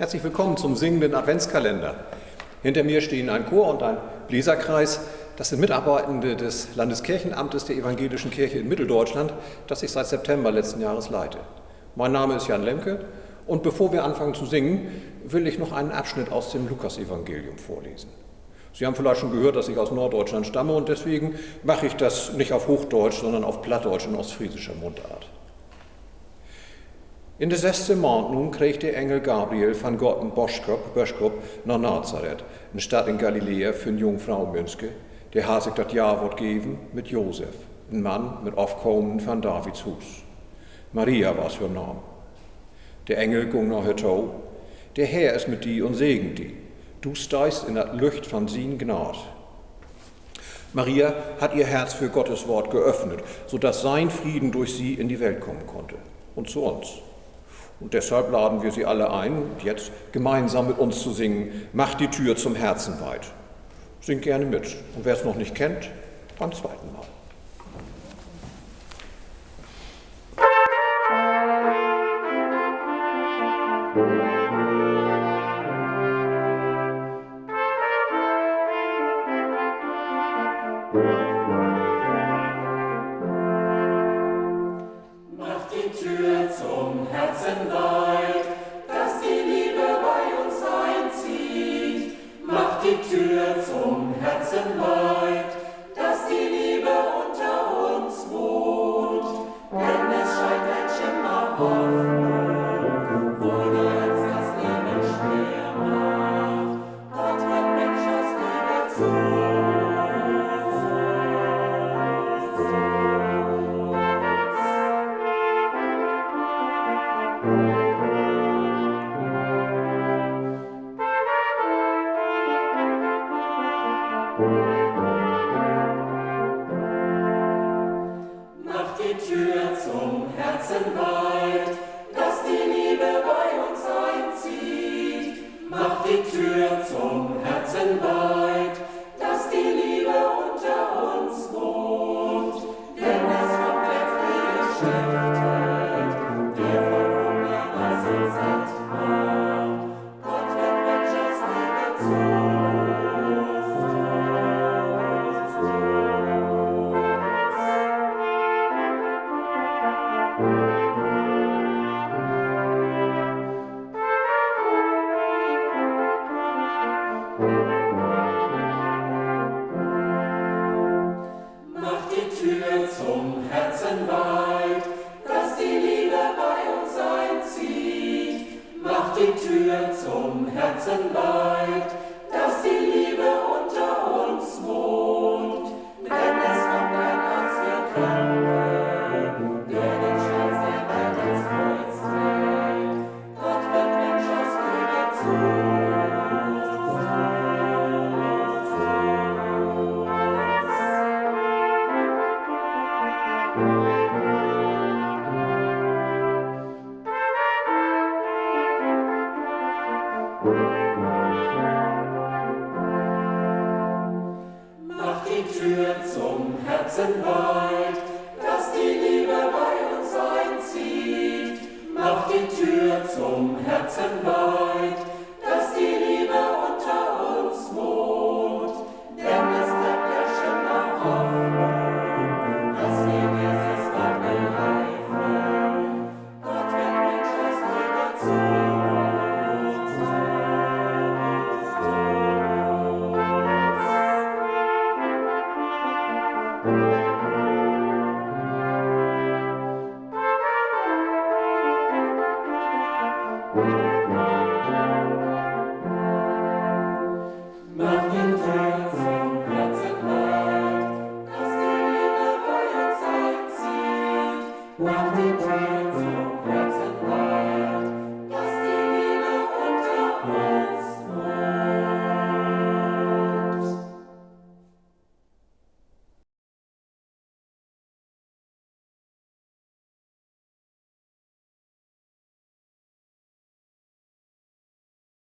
Herzlich willkommen zum singenden Adventskalender. Hinter mir stehen ein Chor und ein Bläserkreis. Das sind Mitarbeitende des Landeskirchenamtes der Evangelischen Kirche in Mitteldeutschland, das ich seit September letzten Jahres leite. Mein Name ist Jan Lemke und bevor wir anfangen zu singen, will ich noch einen Abschnitt aus dem Lukasevangelium vorlesen. Sie haben vielleicht schon gehört, dass ich aus Norddeutschland stamme und deswegen mache ich das nicht auf Hochdeutsch, sondern auf Plattdeutsch und ostfriesischer Mundart. In de zesde maand nun kreeg de engel Gabriel van God een boodschap, boodschap Nazareth, een stad in Galilea für een jongvrouw Münske, der haar zich dat jaar wordt geven met Jozef, een man met afkomen van Davids Hus. Maria was haar naam. Der Engel ging nach haar. Der Herr ist mit dir und segnet die. Du steigst in das Licht von sin Gnade. Maria hat ihr Herz für Gottes Wort geöffnet, sodass sein Frieden durch sie in die Welt kommen konnte. Und zu uns. Und deshalb laden wir Sie alle ein, jetzt gemeinsam mit uns zu singen, Macht die Tür zum Herzen weit. Singt gerne mit. Und wer es noch nicht kennt, beim zweiten Mal. Tür zum Herzen weit. die Tür zum Herzen weit, dass die Liebe One,